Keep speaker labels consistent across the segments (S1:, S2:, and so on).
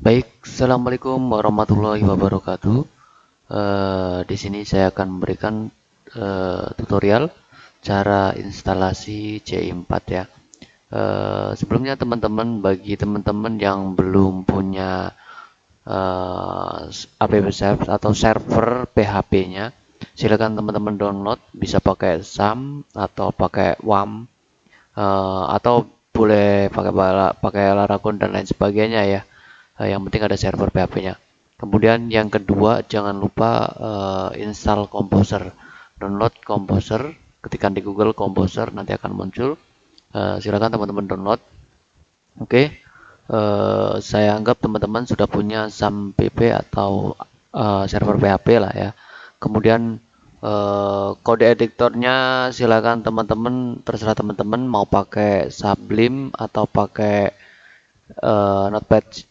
S1: Baik, assalamualaikum warahmatullahi wabarakatuh. Uh, di sini saya akan memberikan uh, tutorial cara instalasi C4 ya. Uh, sebelumnya teman-teman, bagi teman-teman yang belum punya uh, app atau server PHP-nya, silakan teman-teman download. Bisa pakai SAM atau pakai WAM uh, atau boleh pakai pakai Laragon dan lain sebagainya ya yang penting ada server PHP-nya kemudian yang kedua jangan lupa uh, install Composer download Composer ketika di Google Composer nanti akan muncul. Uh, silakan teman-teman download. Oke. Okay. uh, saya anggap teman-teman sudah punya SAM PP atau uh, server PHP lah ya. Kemudian uh, kode editornya silakan teman-teman terserah teman-teman mau pakai Sublime atau pakai uh, Notepad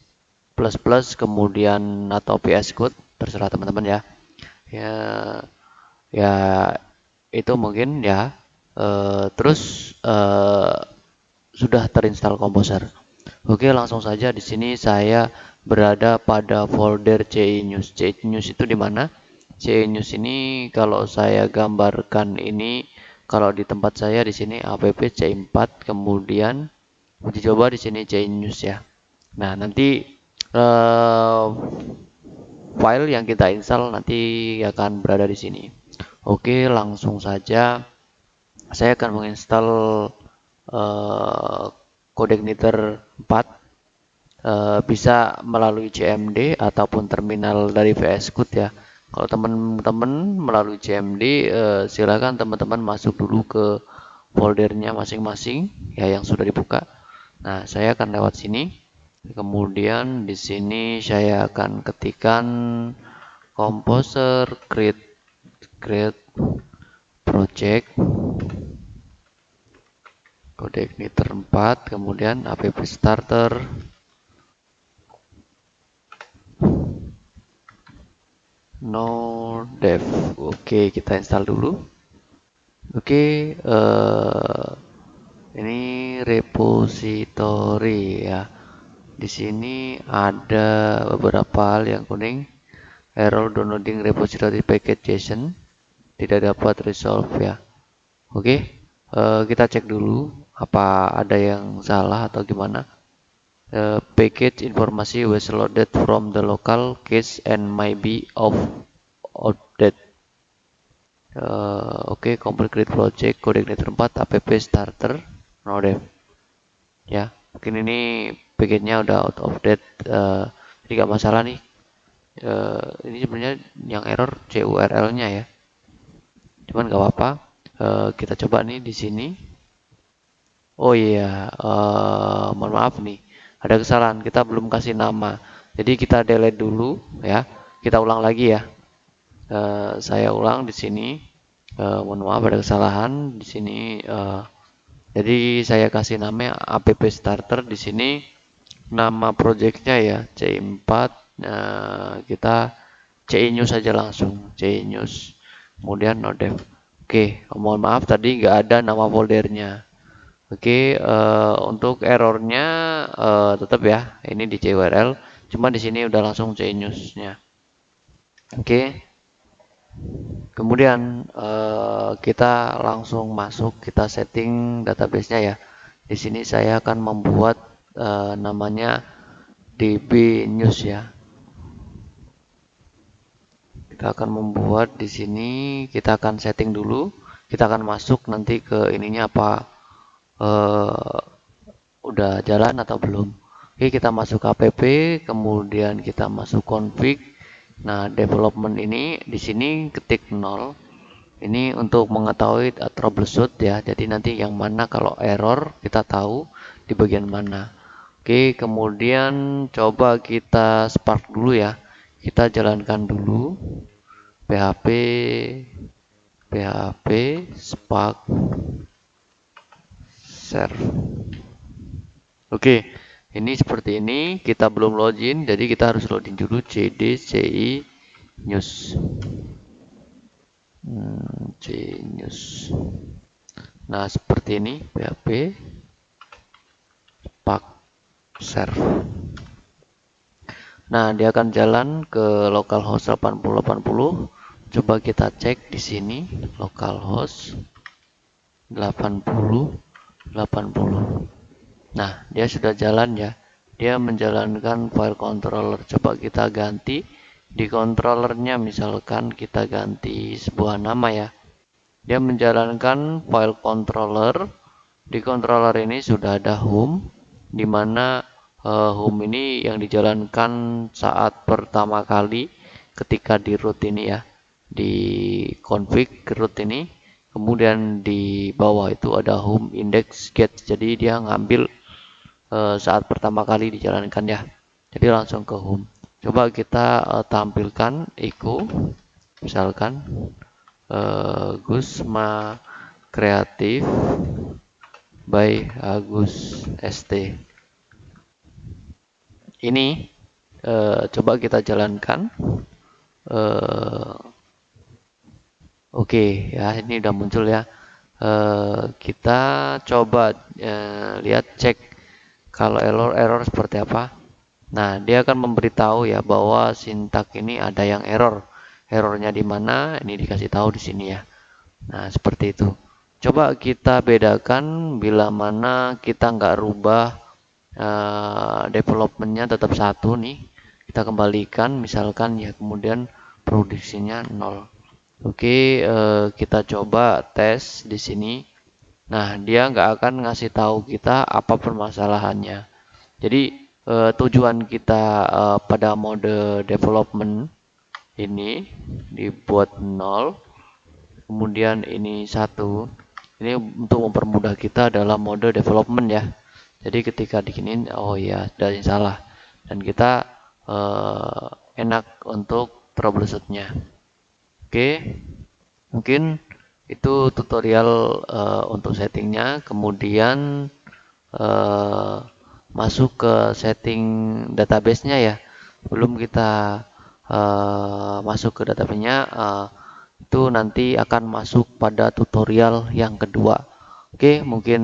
S1: plus plus kemudian atau PS Code terserah teman-teman ya. Ya ya itu mungkin ya. E, terus e, sudah terinstall Composer oke langsung saja di sini saya berada pada folder CI News. CI News itu di mana? CI News ini kalau saya gambarkan ini kalau di tempat saya di sini app C4 kemudian uji coba di sini CI News ya. Nah nanti uh, file yang kita install nanti akan berada di sini. Oke, langsung saja saya akan menginstal uh, codec niter 4 uh, bisa melalui CMD ataupun terminal dari VS Code ya. Kalau teman-teman melalui CMD uh, silakan teman-teman masuk dulu ke foldernya masing-masing ya yang sudah dibuka. Nah, saya akan lewat sini kemudian di sini saya akan ketikkan composer create create project. Codec niter 4 kemudian app starter. No dev oke kita install dulu. Oke uh, ini repository ya di sini ada beberapa hal yang kuning. Error downloading repository package JSON tidak dapat resolve ya. Oke, uh, kita cek dulu apa ada yang salah atau gimana. Uh, package informasi was loaded from the local cache and might be of outdated. Uh, Oke, okay, complete project codec 4 app starter node ya mungkin ini package-nya udah out of date uh, jadi gak masalah nih. Uh, ini sebenarnya yang error CURL-nya ya. Cuman gak apa-apa. Uh, kita coba nih di sini. Oh iya uh, mohon maaf nih. Ada kesalahan kita belum kasih nama. Jadi kita delete dulu ya. Kita ulang lagi ya. Uh, saya ulang di sini. Uh, mohon maaf ada kesalahan di sini. Uh, jadi saya kasih nama app starter di sini. Nama projectnya ya C4 nah, kita News saja langsung CI News. Kemudian nodev oke mohon maaf tadi nggak ada nama foldernya. Oke uh, untuk errornya uh, tetap ya ini di CURL cuma di sini udah langsung CI Newsnya. Oke kemudian uh, kita langsung masuk kita setting databasenya ya di sini saya akan membuat uh, namanya DB News ya. Kita akan membuat di sini, kita akan setting dulu, kita akan masuk nanti ke ininya apa uh, udah jalan atau belum. Oke, kita masuk app, kemudian kita masuk config. Nah, development ini di sini ketik 0. Ini untuk mengetahui troubleshoot ya. Jadi nanti yang mana kalau error kita tahu di bagian mana. Oke, kemudian coba kita Spark dulu ya. Kita jalankan dulu PHP PHP Spark serve. Oke, ini seperti ini. Kita belum login, jadi kita harus login dulu cd ci news. Hmm, c news. Nah, seperti ini PHP Spark serve. Nah, dia akan jalan ke localhost 8080. Coba kita cek di sini localhost 80 80. Nah, dia sudah jalan ya. Dia menjalankan file controller. Coba kita ganti di controllernya misalkan kita ganti sebuah nama ya. Dia menjalankan file controller. Di controller ini sudah ada home di mana uh, home ini yang dijalankan saat pertama kali ketika di root ini ya di config root ini kemudian di bawah itu ada home index get jadi dia ngambil uh, saat pertama kali dijalankan ya. Jadi langsung ke home coba kita uh, tampilkan echo misalkan uh, Gusma kreatif by Agus ST ini uh, coba kita jalankan. Uh, oke okay, ya ini udah muncul ya. Uh, kita coba uh, lihat cek kalau error error seperti apa? Nah dia akan memberitahu ya bahwa sintak ini ada yang error. Errornya di mana? Ini dikasih tahu di sini ya. Nah seperti itu. Coba kita bedakan bila mana kita nggak rubah uh, developmentnya tetap satu nih. Kita kembalikan misalkan ya kemudian produksinya nol. Oke uh, kita coba tes di sini nah dia nggak akan ngasih tahu kita apa permasalahannya. Jadi uh, tujuan kita uh, pada mode development ini dibuat nol kemudian ini satu. Ini untuk mempermudah kita dalam mode development ya. Jadi ketika dikinin oh ya dari salah. Dan kita uh, enak untuk troubleshootnya. Oke? Mungkin itu tutorial uh, untuk settingnya kemudian uh, masuk ke setting databasenya ya belum kita uh, masuk ke databasenya uh, itu nanti akan masuk pada tutorial yang kedua Oke, mungkin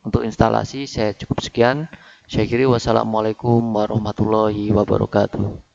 S1: untuk instalasi saya cukup sekian. Saya kira wassalamualaikum warahmatullahi wabarakatuh.